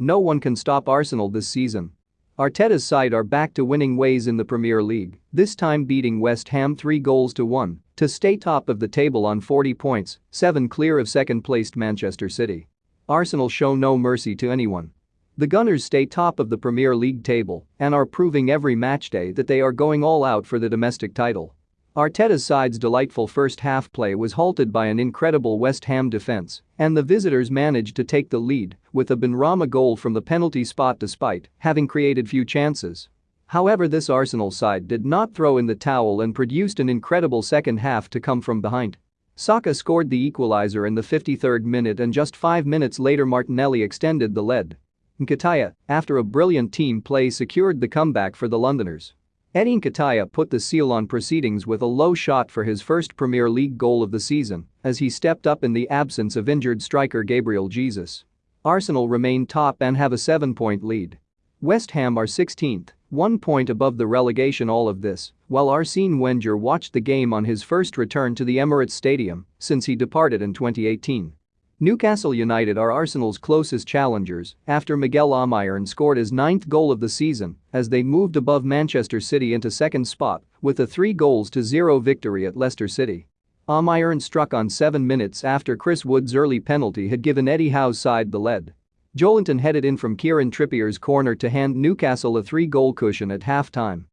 No one can stop Arsenal this season. Arteta's side are back to winning ways in the Premier League, this time beating West Ham 3 goals to 1 to stay top of the table on 40 points, 7 clear of second-placed Manchester City. Arsenal show no mercy to anyone. The Gunners stay top of the Premier League table and are proving every matchday that they are going all out for the domestic title. Arteta's side's delightful first half play was halted by an incredible West Ham defense, and the visitors managed to take the lead with a Benrahma goal from the penalty spot despite having created few chances. However this Arsenal side did not throw in the towel and produced an incredible second half to come from behind. Saka scored the equalizer in the 53rd minute and just five minutes later Martinelli extended the lead. Nketiah, after a brilliant team play secured the comeback for the Londoners. Eddie Nketiah put the seal on proceedings with a low shot for his first Premier League goal of the season as he stepped up in the absence of injured striker Gabriel Jesus. Arsenal remain top and have a seven-point lead. West Ham are 16th, one point above the relegation all of this, while Arsene Wenger watched the game on his first return to the Emirates Stadium since he departed in 2018. Newcastle United are Arsenal's closest challengers after Miguel Almiron scored his ninth goal of the season as they moved above Manchester City into second spot with a 3 goals to 0 victory at Leicester City. Almiron struck on 7 minutes after Chris Wood's early penalty had given Eddie Howe's side the lead. Joelinton headed in from Kieran Trippier's corner to hand Newcastle a three-goal cushion at halftime.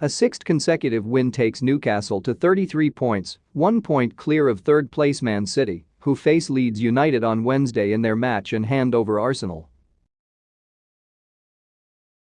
A sixth consecutive win takes Newcastle to 33 points, one point clear of third-place Man City who face Leeds United on Wednesday in their match and hand over Arsenal.